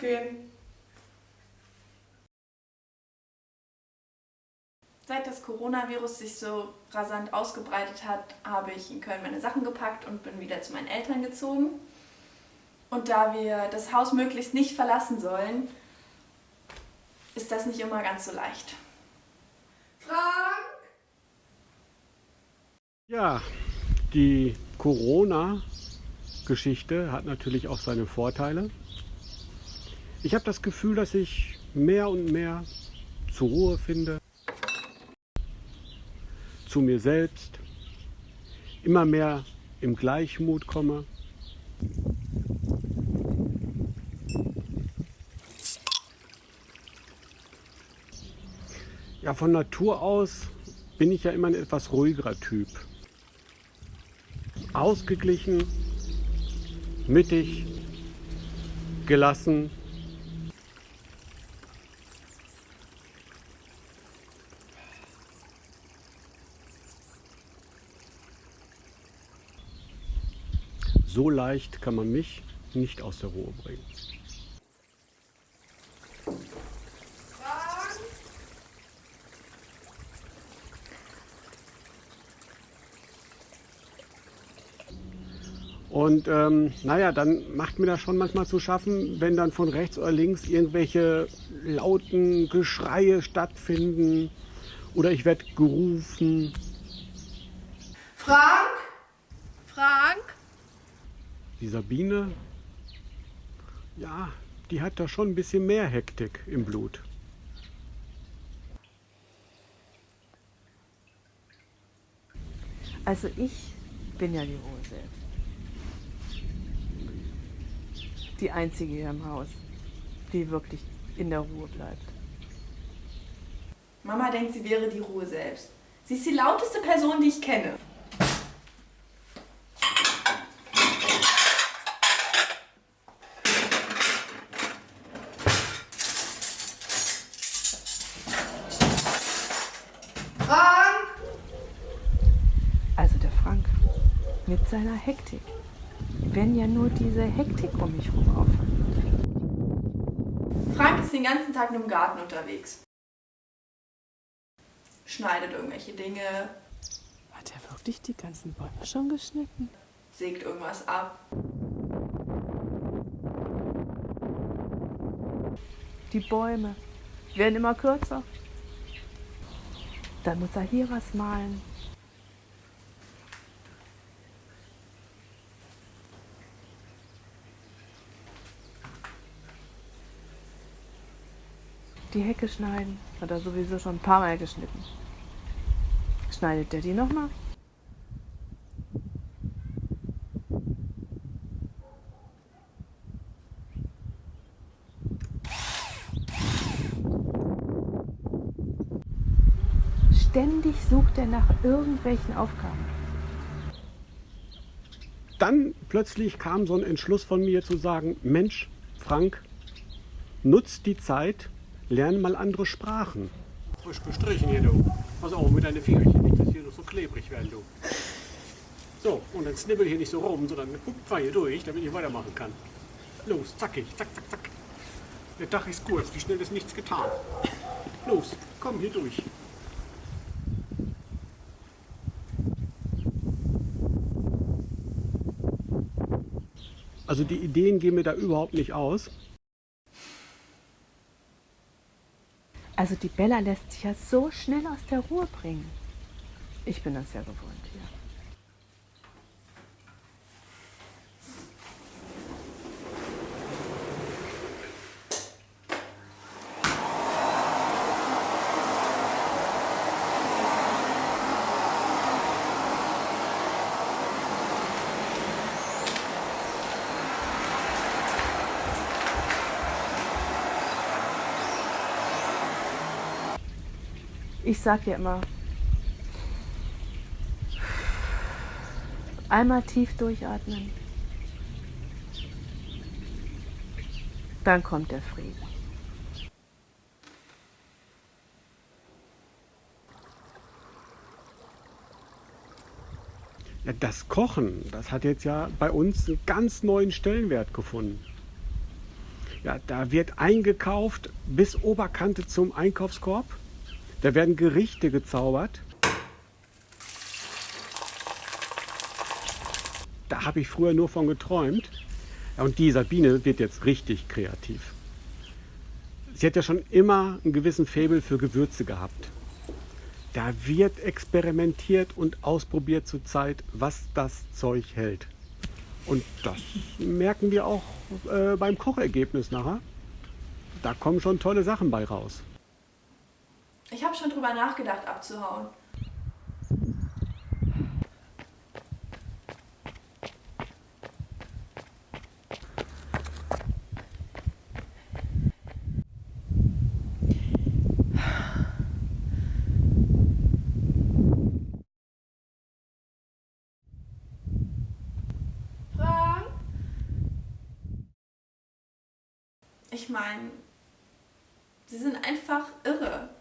gehen. Seit das Coronavirus sich so rasant ausgebreitet hat, habe ich in Köln meine Sachen gepackt und bin wieder zu meinen Eltern gezogen. Und da wir das Haus möglichst nicht verlassen sollen, ist das nicht immer ganz so leicht. Frank! Ja, die Corona-Geschichte hat natürlich auch seine Vorteile. Ich habe das Gefühl, dass ich mehr und mehr zur Ruhe finde, zu mir selbst, immer mehr im Gleichmut komme. Ja, von Natur aus bin ich ja immer ein etwas ruhigerer Typ. Ausgeglichen, mittig, gelassen. So leicht kann man mich nicht aus der Ruhe bringen. Und ähm, naja, dann macht mir das schon manchmal zu schaffen, wenn dann von rechts oder links irgendwelche lauten Geschreie stattfinden oder ich werde gerufen. Frank? Die Sabine, ja, die hat da schon ein bisschen mehr Hektik im Blut. Also ich bin ja die Ruhe selbst. Die einzige hier im Haus, die wirklich in der Ruhe bleibt. Mama denkt, sie wäre die Ruhe selbst. Sie ist die lauteste Person, die ich kenne. Frank? Also der Frank mit seiner Hektik. Wenn ja nur diese Hektik um mich herum aufhört. Frank ist den ganzen Tag nur im Garten unterwegs. Schneidet irgendwelche Dinge, Hat er wirklich die ganzen Bäume schon geschnitten? sägt irgendwas ab. Die Bäume werden immer kürzer. Dann muss er hier was malen. Die Hecke schneiden. Hat er sowieso schon ein paar Mal geschnitten. Schneidet der die nochmal? Ständig sucht er nach irgendwelchen Aufgaben. Dann plötzlich kam so ein Entschluss von mir zu sagen, Mensch, Frank, nutz die Zeit, lern mal andere Sprachen. Frisch gestrichen hier, du. Pass auf mit deinen Fingerchen, nicht, dass hier noch so klebrig werden, du. So, und dann snibbel hier nicht so rum, sondern hupfer hier durch, damit ich weitermachen kann. Los, zackig, zack, zack, zack. Der Dach ist kurz, wie schnell ist nichts getan. Los, komm hier durch. Also die Ideen gehen mir da überhaupt nicht aus. Also die Bella lässt sich ja so schnell aus der Ruhe bringen. Ich bin das ja gewohnt hier. Ich sag dir immer, einmal tief durchatmen, dann kommt der Frieden. Ja, das Kochen, das hat jetzt ja bei uns einen ganz neuen Stellenwert gefunden. Ja, da wird eingekauft bis Oberkante zum Einkaufskorb. Da werden Gerichte gezaubert. Da habe ich früher nur von geträumt. Und die Sabine wird jetzt richtig kreativ. Sie hat ja schon immer einen gewissen Faible für Gewürze gehabt. Da wird experimentiert und ausprobiert zur Zeit, was das Zeug hält. Und das merken wir auch äh, beim Kochergebnis nachher. Da kommen schon tolle Sachen bei raus. Ich habe schon drüber nachgedacht, abzuhauen. Ich meine, sie sind einfach irre.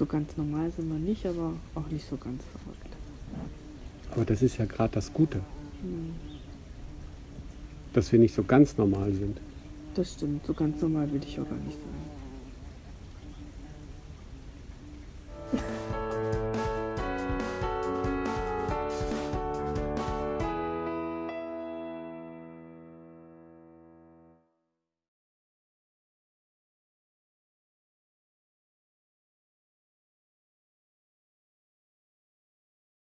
So ganz normal sind wir nicht, aber auch nicht so ganz verrückt. Aber das ist ja gerade das Gute. Dass wir nicht so ganz normal sind. Das stimmt, so ganz normal will ich auch gar nicht sein.